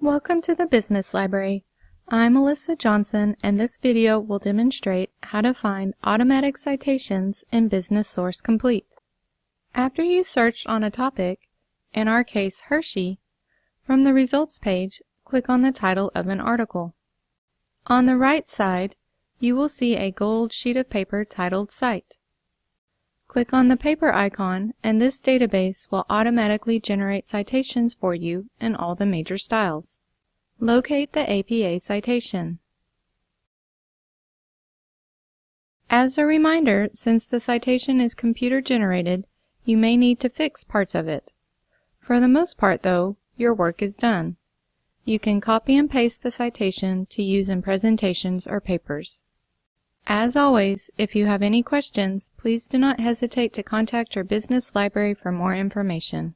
Welcome to the Business Library. I'm Melissa Johnson and this video will demonstrate how to find automatic citations in Business Source Complete. After you searched on a topic, in our case Hershey, from the results page, click on the title of an article. On the right side, you will see a gold sheet of paper titled Cite. Click on the paper icon and this database will automatically generate citations for you in all the major styles. Locate the APA citation. As a reminder, since the citation is computer generated, you may need to fix parts of it. For the most part though, your work is done. You can copy and paste the citation to use in presentations or papers. As always, if you have any questions, please do not hesitate to contact your business library for more information.